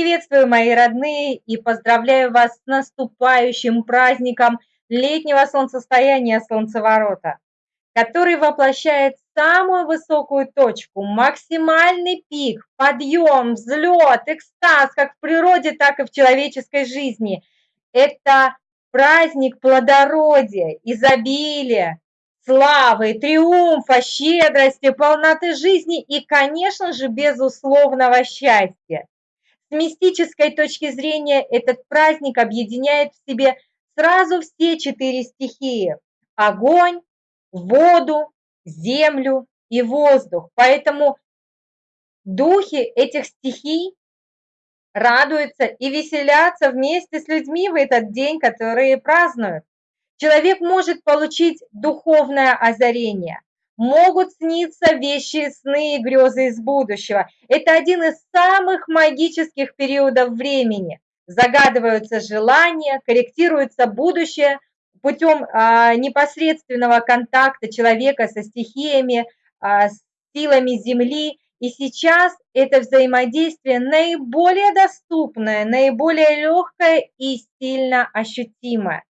Приветствую, мои родные, и поздравляю вас с наступающим праздником летнего солнцестояния Солнцеворота, который воплощает самую высокую точку, максимальный пик, подъем, взлет, экстаз, как в природе, так и в человеческой жизни. Это праздник плодородия, изобилия, славы, триумфа, щедрости, полноты жизни и, конечно же, безусловного счастья. Мистической точки зрения этот праздник объединяет в себе сразу все четыре стихии – огонь, воду, землю и воздух. Поэтому духи этих стихий радуются и веселятся вместе с людьми в этот день, которые празднуют. Человек может получить духовное озарение, могут сниться вещи, сны и грезы из будущего. Это один из самых магических периодов времени. Загадываются желания, корректируется будущее путем а, непосредственного контакта человека со стихиями, а, с силами Земли. И сейчас это взаимодействие наиболее доступное, наиболее легкое и сильно ощутимое.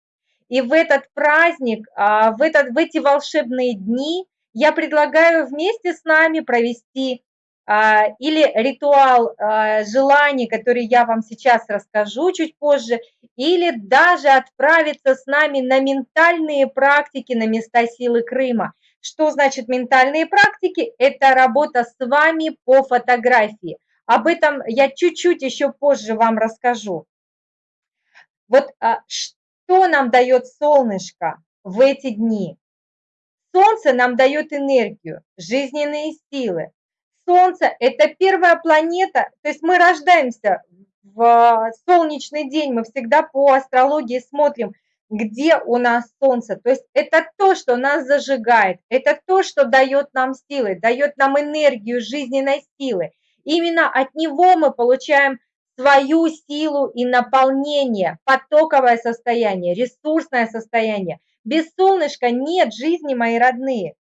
И в этот праздник, а, в, этот, в эти волшебные дни я предлагаю вместе с нами провести а, или ритуал а, желаний, который я вам сейчас расскажу чуть позже, или даже отправиться с нами на ментальные практики на места силы Крыма. Что значит ментальные практики? Это работа с вами по фотографии. Об этом я чуть-чуть еще позже вам расскажу. Вот а, что нам дает солнышко в эти дни? Солнце нам дает энергию, жизненные силы. Солнце – это первая планета, то есть мы рождаемся в солнечный день, мы всегда по астрологии смотрим, где у нас Солнце. То есть это то, что нас зажигает, это то, что дает нам силы, дает нам энергию жизненной силы. Именно от него мы получаем свою силу и наполнение, потоковое состояние, ресурсное состояние. Без солнышка нет жизни, мои родные.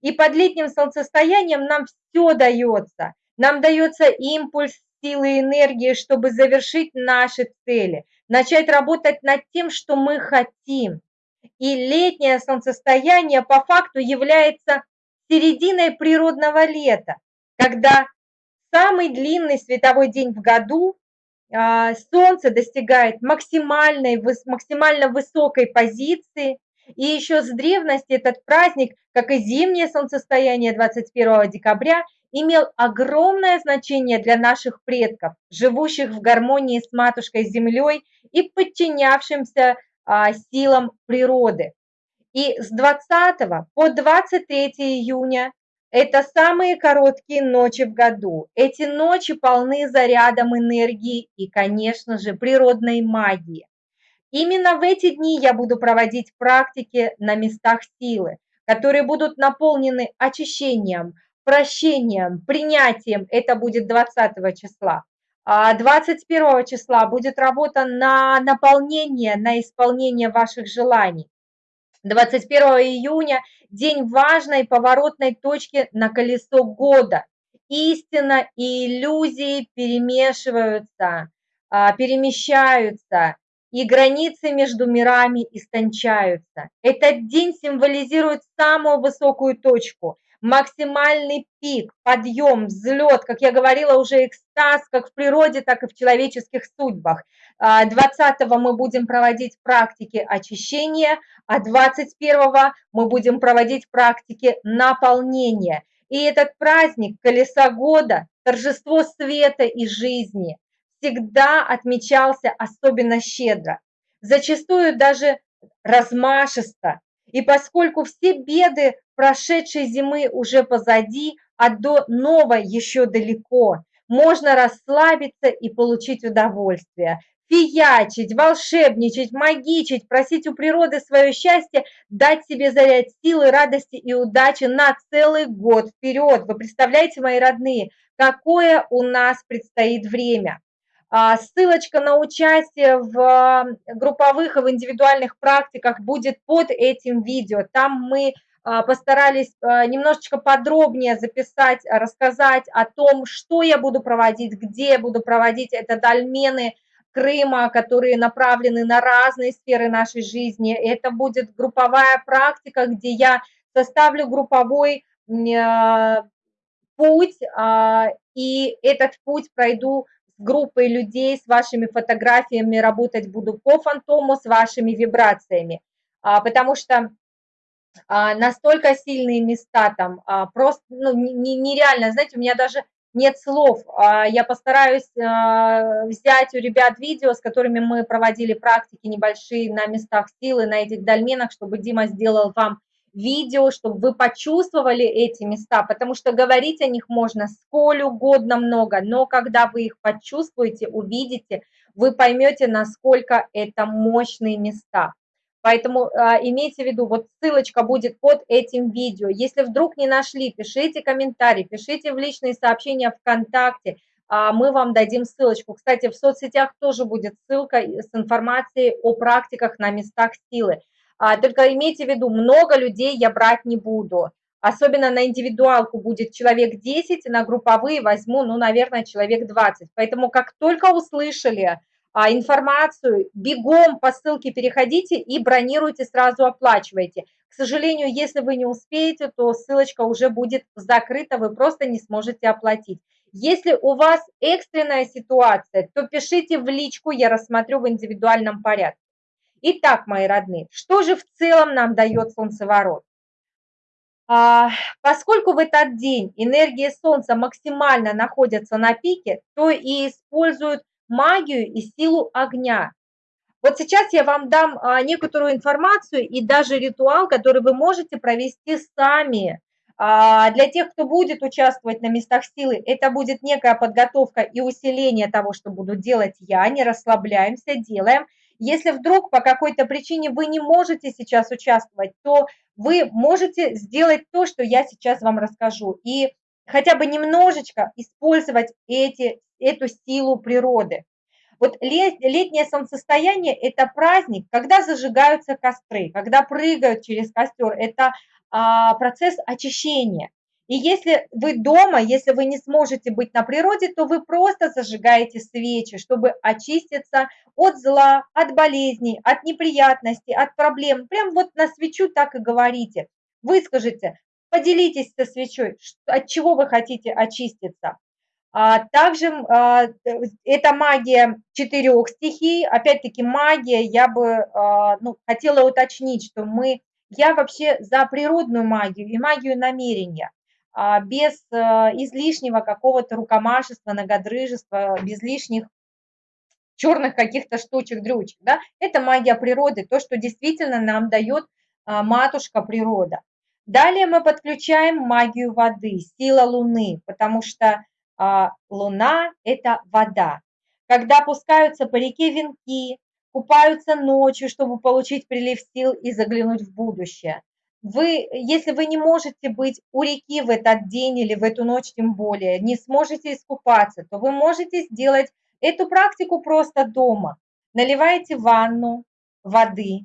И под летним солнцестоянием нам все дается. Нам дается импульс силы и энергии, чтобы завершить наши цели, начать работать над тем, что мы хотим. И летнее солнцестояние по факту является серединой природного лета, когда самый длинный световой день в году Солнце достигает максимальной, максимально высокой позиции, и еще с древности этот праздник, как и зимнее солнцестояние 21 декабря, имел огромное значение для наших предков, живущих в гармонии с матушкой Землей и подчинявшимся а, силам природы. И с 20 по 23 июня это самые короткие ночи в году. Эти ночи полны зарядом энергии и, конечно же, природной магии. Именно в эти дни я буду проводить практики на местах силы, которые будут наполнены очищением, прощением, принятием. Это будет 20 числа. А 21 числа будет работа на наполнение, на исполнение ваших желаний. 21 июня – день важной поворотной точки на колесо года. Истина и иллюзии перемешиваются, а, перемещаются, и границы между мирами истончаются. Этот день символизирует самую высокую точку, максимальный пик, подъем, взлет, как я говорила, уже экстаз, как в природе, так и в человеческих судьбах. 20 мы будем проводить практики очищения, а 21 мы будем проводить практики наполнения. И этот праздник колеса года, торжество света и жизни, всегда отмечался особенно щедро, зачастую даже размашисто. И поскольку все беды прошедшей зимы уже позади, а до новой еще далеко, можно расслабиться и получить удовольствие. Фиячить, волшебничать, магичить, просить у природы свое счастье, дать себе заряд силы, радости и удачи на целый год вперед. Вы представляете, мои родные, какое у нас предстоит время. А, ссылочка на участие в групповых и в индивидуальных практиках будет под этим видео. Там мы а, постарались а, немножечко подробнее записать, рассказать о том, что я буду проводить, где я буду проводить. Это дольмены Крыма, которые направлены на разные сферы нашей жизни. Это будет групповая практика, где я составлю групповой путь, и этот путь пройду с группой людей, с вашими фотографиями, работать буду по фантому, с вашими вибрациями, потому что а, настолько сильные места там, а, просто ну, нереально, знаете, у меня даже нет слов. А, я постараюсь взять у ребят видео, с которыми мы проводили практики небольшие на местах силы, на этих дольменах, чтобы Дима сделал вам видео, чтобы вы почувствовали эти места, потому что говорить о них можно сколь угодно много, но когда вы их почувствуете, увидите, вы поймете, насколько это мощные места. Поэтому а, имейте в виду, вот ссылочка будет под этим видео. Если вдруг не нашли, пишите комментарий, пишите в личные сообщения ВКонтакте, а, мы вам дадим ссылочку. Кстати, в соцсетях тоже будет ссылка с информацией о практиках на местах силы. А, только имейте в виду, много людей я брать не буду. Особенно на индивидуалку будет человек 10, на групповые возьму, ну, наверное, человек 20. Поэтому как только услышали информацию, бегом по ссылке переходите и бронируйте, сразу оплачивайте. К сожалению, если вы не успеете, то ссылочка уже будет закрыта, вы просто не сможете оплатить. Если у вас экстренная ситуация, то пишите в личку, я рассмотрю в индивидуальном порядке. Итак, мои родные, что же в целом нам дает солнцеворот? А, поскольку в этот день энергия Солнца максимально находится на пике, то и используют магию и силу огня. Вот сейчас я вам дам а, некоторую информацию и даже ритуал, который вы можете провести сами. А, для тех, кто будет участвовать на местах силы, это будет некая подготовка и усиление того, что буду делать я. Не расслабляемся, делаем. Если вдруг по какой-то причине вы не можете сейчас участвовать, то вы можете сделать то, что я сейчас вам расскажу. И хотя бы немножечко использовать эти эту силу природы. Вот летнее солнцестояние – это праздник, когда зажигаются костры, когда прыгают через костер. Это а, процесс очищения. И если вы дома, если вы не сможете быть на природе, то вы просто зажигаете свечи, чтобы очиститься от зла, от болезней, от неприятностей, от проблем. Прям вот на свечу так и говорите. Выскажите, поделитесь со свечой, от чего вы хотите очиститься. А также а, это магия четырех стихий. Опять-таки магия, я бы а, ну, хотела уточнить, что мы, я вообще за природную магию и магию намерения, без излишнего какого-то рукомашества, многодрыжества, без лишних черных каких-то штучек-дрючек. Да? Это магия природы, то, что действительно нам дает матушка природа. Далее мы подключаем магию воды, сила Луны, потому что луна – это вода. Когда опускаются по реке венки, купаются ночью, чтобы получить прилив сил и заглянуть в будущее. Вы, если вы не можете быть у реки в этот день или в эту ночь тем более, не сможете искупаться, то вы можете сделать эту практику просто дома. Наливаете ванну воды,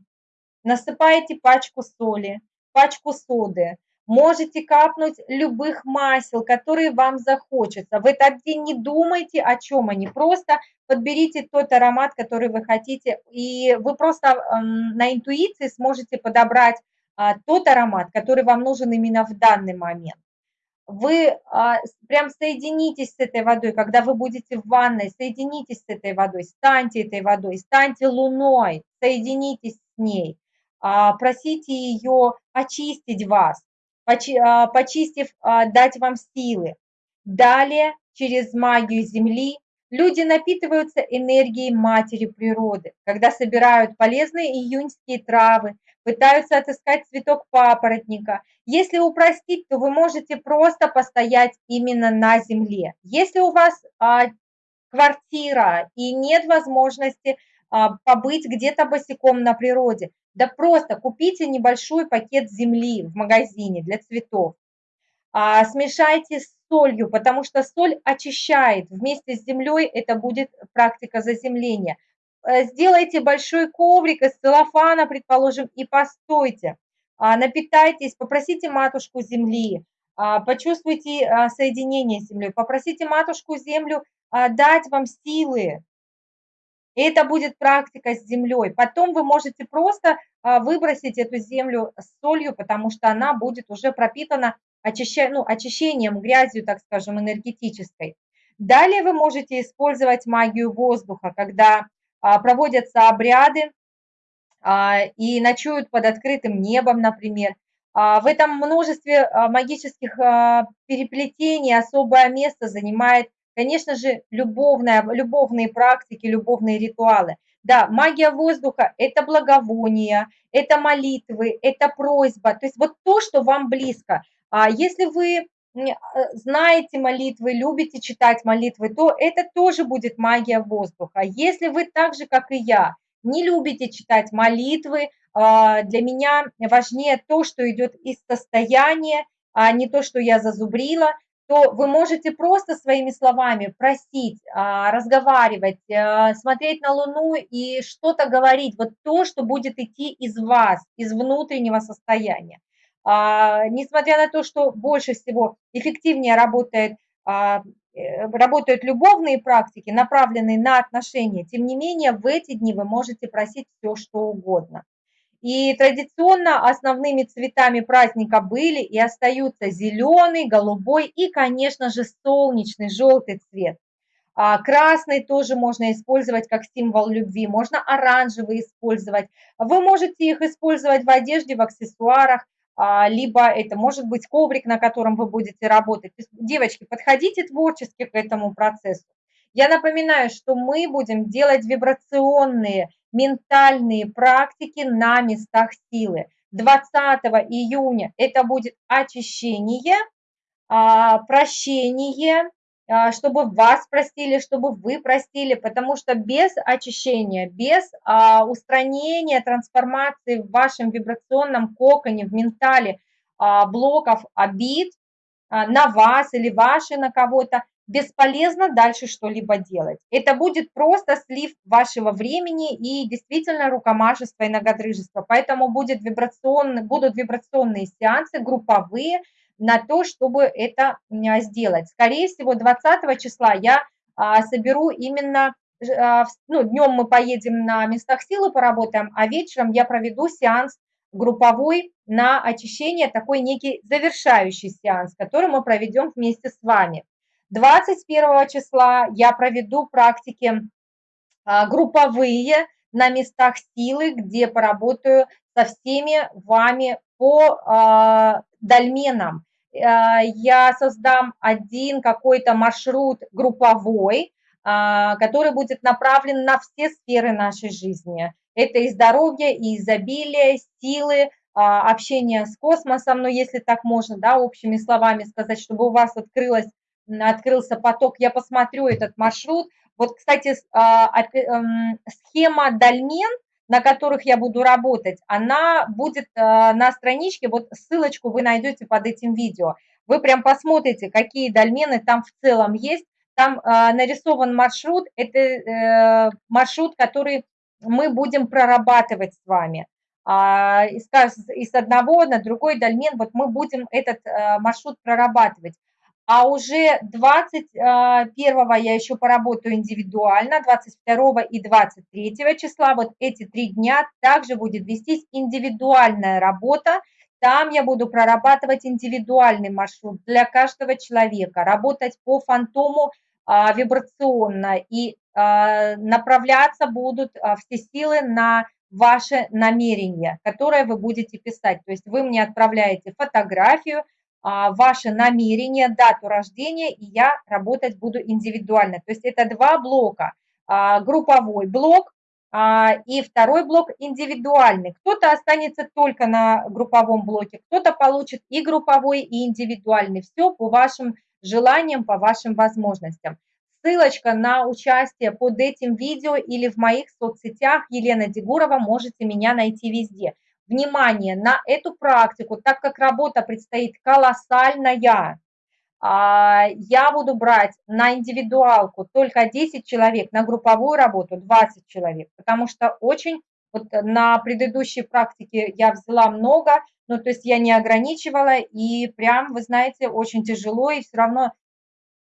насыпаете пачку соли, пачку соды, Можете капнуть любых масел, которые вам захочется. В этот день не думайте, о чем они, просто подберите тот аромат, который вы хотите, и вы просто эм, на интуиции сможете подобрать а, тот аромат, который вам нужен именно в данный момент. Вы а, прям соединитесь с этой водой, когда вы будете в ванной, соединитесь с этой водой, станьте этой водой, станьте луной, соединитесь с ней, а, просите ее очистить вас. А, почистив, а, дать вам силы. Далее, через магию Земли, люди напитываются энергией матери природы, когда собирают полезные июньские травы, пытаются отыскать цветок папоротника. Если упростить, то вы можете просто постоять именно на земле. Если у вас а, квартира и нет возможности а, побыть где-то босиком на природе, да просто купите небольшой пакет земли в магазине для цветов. А, смешайте с солью, потому что соль очищает. Вместе с землей это будет практика заземления. Э, сделайте большой коврик из целлофана, предположим, и постойте. а, напитайтесь, попросите матушку земли, а, почувствуйте а, соединение с землей, попросите матушку землю дать вам силы. Это будет практика с землей. Потом вы можете просто выбросить эту землю с солью, потому что она будет уже пропитана очища... ну, очищением, грязью, так скажем, энергетической. Далее вы можете использовать магию воздуха, когда проводятся обряды, а, и ночуют под открытым небом, например. А, в этом множестве а, магических переплетений особое место занимает, конечно же, любовная, любовные практики, любовные ритуалы. Да, магия воздуха – это благовония, это молитвы, это просьба, то есть вот то, что вам близко. А если вы знаете молитвы, любите читать молитвы, то это тоже будет магия воздуха. Если вы так же, как и я, не любите читать молитвы, а, для меня важнее то, что идет из состояния, а не то, что я зазубрила, то вы можете просто своими словами просить, а, разговаривать, а, смотреть на Луну и что-то говорить, вот то, что будет идти из вас, из внутреннего состояния. Несмотря на то, что больше всего эффективнее работает Э, работают любовные практики, направленные на отношения, тем не менее в эти дни вы можете просить все, что угодно. И традиционно основными цветами праздника были и остаются зеленый, голубой и, конечно же, солнечный, желтый цвет. А красный тоже можно использовать как символ любви, можно оранжевый использовать. Вы можете их использовать в одежде, в аксессуарах, а, либо это может быть коврик, на котором вы будете работать. девочки, подходите творчески к этому процессу. Я напоминаю, что мы будем делать вибрационные, ментальные практики на местах силы. 20 июня это будет очищение, а, прощение, а, чтобы вас простили, чтобы вы простили, потому что без очищения, без а, устранения трансформации в вашем вибрационном коконе, в ментале блоков обид на вас или ваши на кого-то, бесполезно дальше что-либо делать. Это будет просто слив вашего времени и действительно рукомашество и ногодрыжество. Поэтому будет вибрационный, будут вибрационные сеансы, групповые, на то, чтобы это сделать. Скорее всего, 20 числа я а, соберу именно, а, ну, днем мы поедем на местах силы поработаем, а вечером я проведу сеанс групповой на очищение, такой некий завершающий сеанс, который мы проведем вместе с вами. 21 числа я проведу практики а, групповые на местах силы, где поработаю со всеми вами по дольменам. Э, я создам один какой-то маршрут групповой, а, который будет направлен на все сферы нашей жизни. Это и здоровье, и изобилие, силы, а, общение с космосом, ну, если так можно, да, общими словами сказать, чтобы у вас открылось, открылся поток, я посмотрю этот маршрут. Вот, кстати, а, эм, схема дольмен – на которых я буду работать, она будет э, на страничке, вот ссылочку вы найдете под этим видео. Вы прям посмотрите, какие дольмены там в целом есть. Там э, нарисован маршрут, это э, маршрут, который мы будем прорабатывать с вами. А, из, одного на другой дольмен, вот мы будем этот маршрут прорабатывать. А уже 21 я еще поработаю индивидуально, 22 и 23 числа, вот эти три дня также будет вестись индивидуальная работа. Там я буду прорабатывать индивидуальный маршрут для каждого человека, работать по фантому а, вибрационно и а, направляться будут а, все силы на ваше намерение, которое вы будете писать. То есть вы мне отправляете фотографию, ваше намерение, дату рождения, и я работать буду индивидуально. То есть это два блока. А, групповой блок а, и второй блок индивидуальный. Кто-то останется только на групповом блоке, кто-то получит и групповой, и индивидуальный. Все по вашим желаниям, по вашим возможностям. Ссылочка на участие под этим видео или в моих соцсетях Елена Дегурова, можете меня найти везде внимание на эту практику, так как работа предстоит колоссальная, а, я буду брать на индивидуалку только 10 человек, на групповую работу 20 человек, потому что очень Вот на предыдущей практике я взяла много, ну, то есть я не ограничивала, и прям, вы знаете, очень тяжело, и все равно,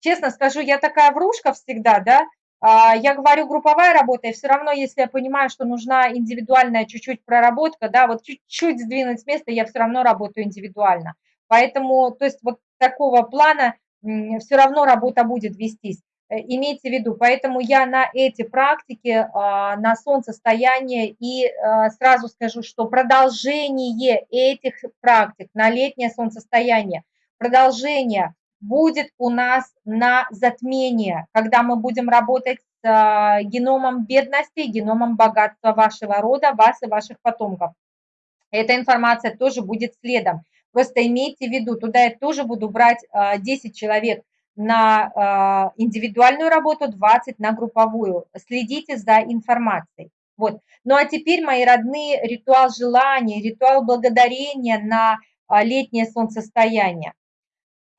честно скажу, я такая врушка всегда, да, я говорю групповая работа, и все равно, если я понимаю, что нужна индивидуальная чуть-чуть проработка, да, вот чуть-чуть сдвинуть с места, я все равно работаю индивидуально. Поэтому, то есть вот такого плана все равно работа будет вестись. Э, имейте в виду, поэтому я на эти практики, а, на солнцестояние и а, сразу скажу, что продолжение этих практик на летнее солнцестояние, продолжение будет у нас на затмение, когда мы будем работать с а, геномом бедности, геномом богатства вашего рода, вас и ваших потомков. Эта информация тоже будет следом. Просто имейте в виду, туда я тоже буду брать 10 а, человек на а, индивидуальную работу, 20 на групповую. Следите за информацией. Вот. Ну а теперь, мои родные, ритуал желания, ритуал благодарения на летнее солнцестояние.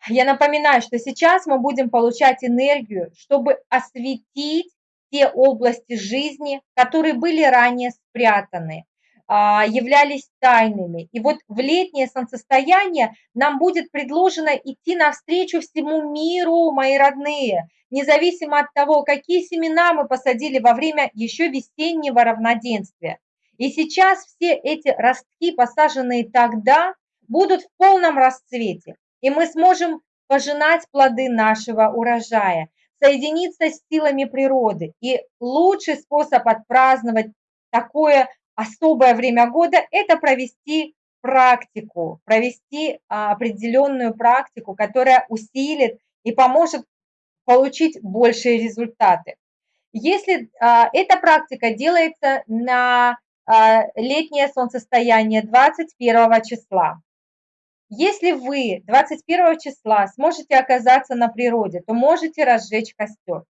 Я напоминаю, что сейчас мы будем получать энергию, чтобы осветить те области жизни, которые были ранее спрятаны, а, являлись тайными. И вот в летнее солнцестояние нам будет предложено идти навстречу всему миру, мои родные, независимо от того, какие семена мы посадили во время еще весеннего равноденствия. И сейчас все эти ростки, посаженные тогда, будут в полном расцвете и мы сможем пожинать плоды нашего урожая, соединиться с силами природы. И лучший способ отпраздновать такое особое время года – это провести практику, провести а, определенную практику, которая усилит и поможет получить большие результаты. Если а, эта практика делается на а, летнее солнцестояние 21 числа, если вы 21 числа сможете оказаться на природе, то можете разжечь костер.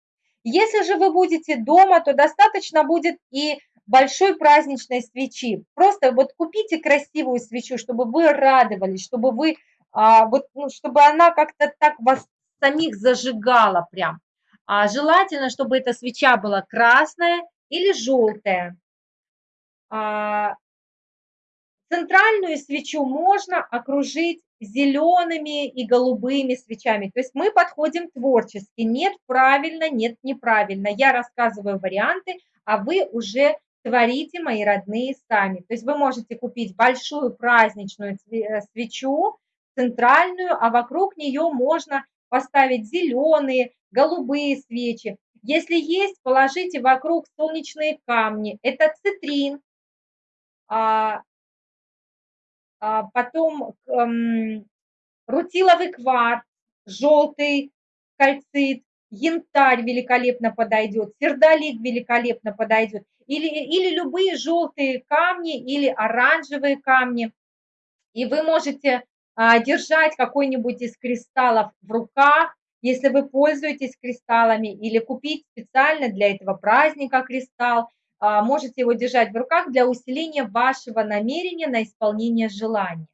Если же вы будете дома, то достаточно будет и большой праздничной свечи. Просто вот купите красивую свечу, чтобы вы радовались, чтобы вы, а, вот, ну, чтобы она как-то так вас самих зажигала прям. А желательно, чтобы эта свеча была красная или желтая. А, Центральную свечу можно окружить зелеными и голубыми свечами. То есть мы подходим творчески. Нет правильно, нет неправильно. Я рассказываю варианты, а вы уже творите, мои родные, сами. То есть вы можете купить большую праздничную э, свечу, центральную, а вокруг нее можно поставить зеленые, голубые свечи. Если есть, положите вокруг солнечные камни. Это цитрин, а, потом эм, рутиловый кварц, желтый кальцит, янтарь великолепно подойдет, сердолик великолепно подойдет, или, или любые желтые камни, или оранжевые камни. И вы можете а, держать какой-нибудь из кристаллов в руках, если вы пользуетесь кристаллами, или купить специально для этого праздника кристалл, а, можете его держать в руках для усиления вашего намерения на исполнение желания.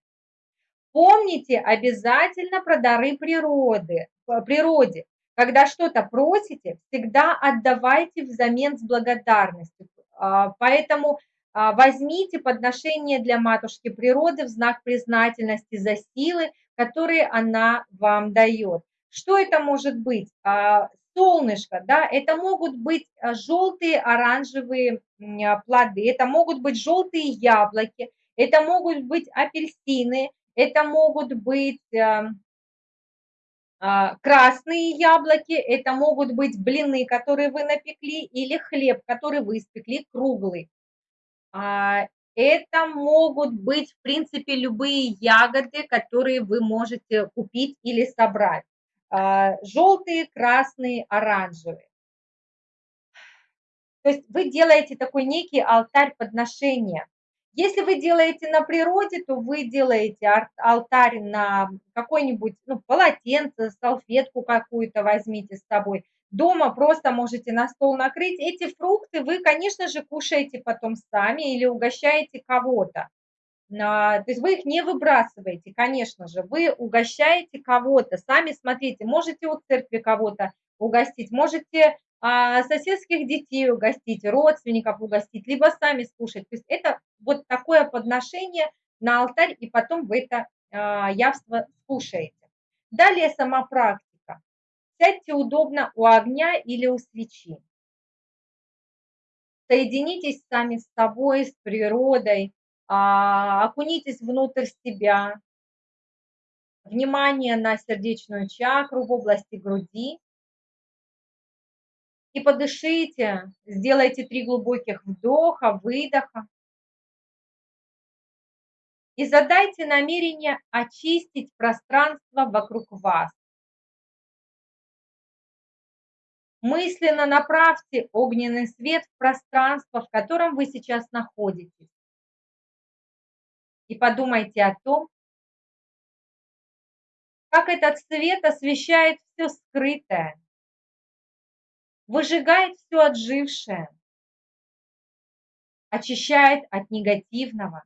Помните обязательно про дары природы, природе. Когда что-то просите, всегда отдавайте взамен с благодарностью. А, поэтому а, возьмите подношение для матушки природы в знак признательности за силы, которые она вам дает. Что это может быть? Солнышко, да, это могут быть а, желтые оранжевые а, плоды, это могут быть желтые яблоки, это могут быть апельсины, это могут быть а, красные яблоки, это могут быть блины, которые вы напекли, или хлеб, который вы испекли круглый. Это могут быть, в принципе, любые ягоды, которые вы можете купить или собрать. А, желтые, красные, оранжевые. То есть вы делаете такой некий алтарь подношения. Если вы делаете на природе, то вы делаете алтарь на какой-нибудь ну, полотенце, салфетку какую-то возьмите с собой. Дома просто можете на стол накрыть. Эти фрукты вы, конечно же, кушаете потом сами или угощаете кого-то. То есть вы их не выбрасываете, конечно же, вы угощаете кого-то, сами смотрите, можете у церкви кого-то угостить, можете а, соседских детей угостить, родственников угостить, либо сами скушать. То есть это вот такое подношение на алтарь, и потом вы это а, явство скушаете. Далее сама практика. Сядьте удобно у огня или у свечи. Соединитесь сами с собой, с природой, а, окунитесь внутрь себя. Внимание на сердечную чакру в области груди. И подышите, сделайте три глубоких вдоха, выдоха. И задайте намерение очистить пространство вокруг вас. Мысленно направьте огненный свет в пространство, в котором вы сейчас находитесь и подумайте о том, как этот свет освещает все скрытое, выжигает все отжившее, очищает от негативного.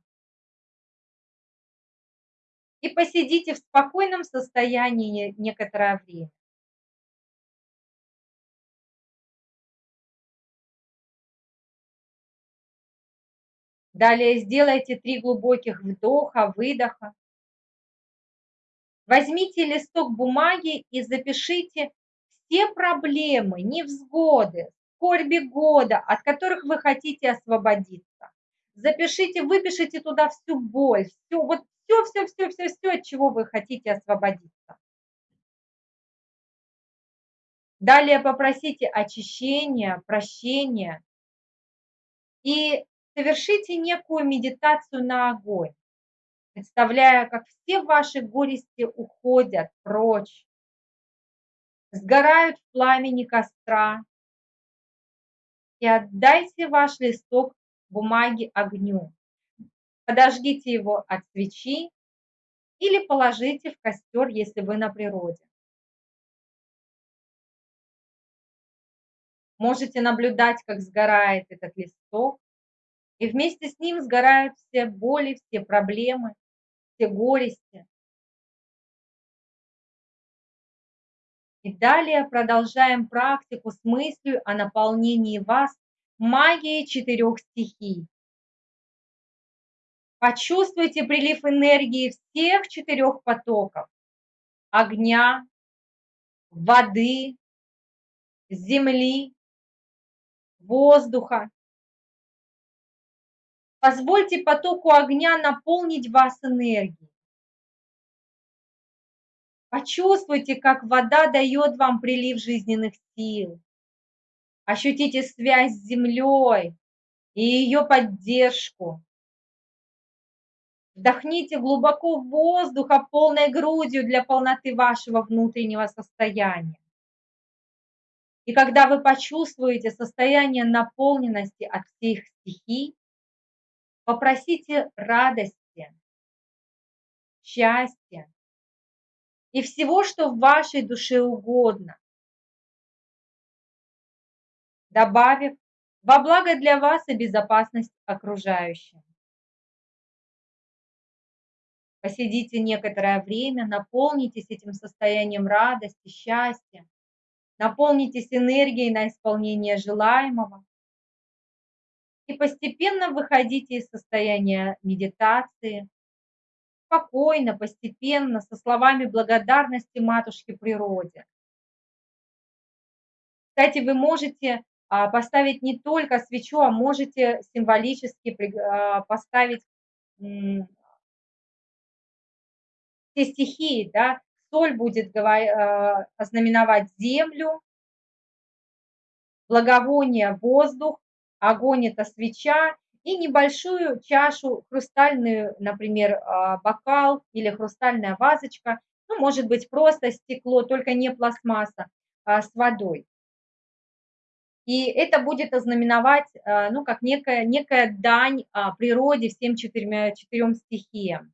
И посидите в спокойном состоянии некоторое время. Далее сделайте три глубоких вдоха, выдоха. Возьмите листок бумаги и запишите все проблемы, невзгоды, скорби года, от которых вы хотите освободиться. Запишите, выпишите туда всю боль, все, вот все, все, все, все, все, от чего вы хотите освободиться. Далее попросите очищения, прощения и совершите некую медитацию на огонь, представляя, как все ваши горести уходят прочь, сгорают в пламени костра, и отдайте ваш листок бумаги огню. Подожгите его от свечи или положите в костер, если вы на природе. Можете наблюдать, как сгорает этот листок, и вместе с ним сгорают все боли, все проблемы, все горести. И далее продолжаем практику с мыслью о наполнении вас магией четырех стихий. Почувствуйте прилив энергии всех четырех потоков. Огня, воды, земли, воздуха Позвольте потоку огня наполнить вас энергией. Почувствуйте, как вода дает вам прилив жизненных сил. Ощутите связь с землей и ее поддержку. Вдохните глубоко воздуха полной грудью для полноты вашего внутреннего состояния. И когда вы почувствуете состояние наполненности от всех стихий, Попросите радости, счастья и всего, что в вашей душе угодно, добавив во благо для вас и безопасность окружающим. Посидите некоторое время, наполнитесь этим состоянием радости, счастья, наполнитесь энергией на исполнение желаемого и постепенно выходите из состояния медитации, спокойно, постепенно, со словами благодарности матушке природе. Кстати, вы можете а, поставить не только свечу, а можете символически а, поставить все стихии, да, соль будет а, ознаменовать землю, благовоние – воздух, огонь – это свеча, и небольшую чашу, хрустальную, например, а, бокал или хрустальная вазочка, ну, может быть, просто стекло, только не пластмасса, а с водой. И это будет ознаменовать, а, ну, как некая, некая дань а, природе, всем четырем, четырем стихиям.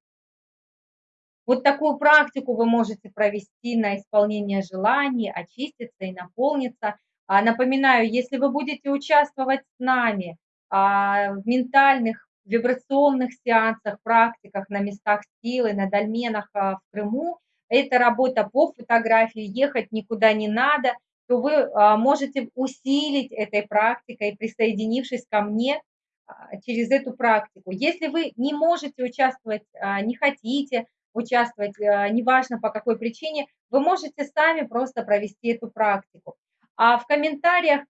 Вот такую практику вы можете провести на исполнение желаний, очиститься и наполниться – напоминаю, если вы будете участвовать с нами а, в ментальных, вибрационных сеансах, практиках на местах силы, на дольменах а, в Крыму, это работа по фотографии, ехать никуда не надо, то вы а, можете усилить этой практикой, присоединившись ко мне а, через эту практику. Если вы не можете участвовать, а, не хотите участвовать, неважно по какой причине, вы можете сами просто провести эту практику. А в комментариях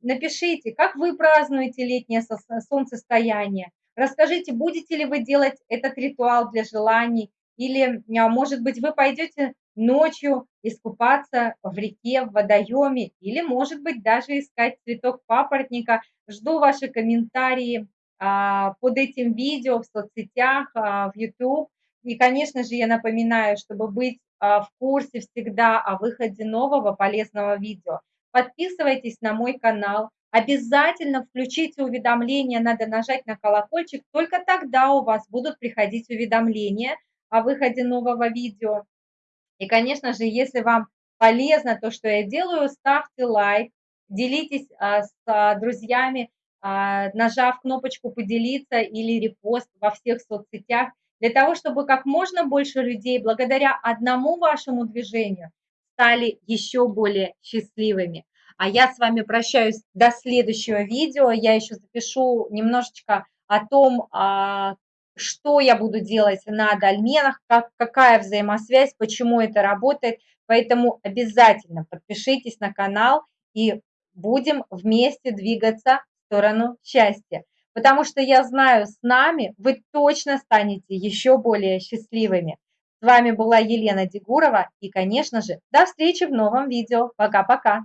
напишите, как вы празднуете летнее солнцестояние. Расскажите, будете ли вы делать этот ритуал для желаний, или, может быть, вы пойдете ночью искупаться в реке, в водоеме, или, может быть, даже искать цветок папоротника. Жду ваши комментарии а, под этим видео в соцсетях, а, в YouTube. И, конечно же, я напоминаю, чтобы быть а, в курсе всегда о выходе нового полезного видео, подписывайтесь на мой канал, обязательно включите уведомления, надо нажать на колокольчик, только тогда у вас будут приходить уведомления о выходе нового видео. И, конечно же, если вам полезно то, что я делаю, ставьте лайк, делитесь а, с а, друзьями, нажав кнопочку «Поделиться» или «Репост» во всех соцсетях, для того, чтобы как можно больше людей благодаря одному вашему движению стали еще более счастливыми. А я с вами прощаюсь до следующего видео. Я еще запишу немножечко о том, что я буду делать на дольменах, как, какая взаимосвязь, почему это работает. Поэтому обязательно подпишитесь на канал и будем вместе двигаться в сторону счастья. Потому что я знаю, с нами вы точно станете еще более счастливыми. С вами была Елена Дегурова и, конечно же, до встречи в новом видео. Пока-пока.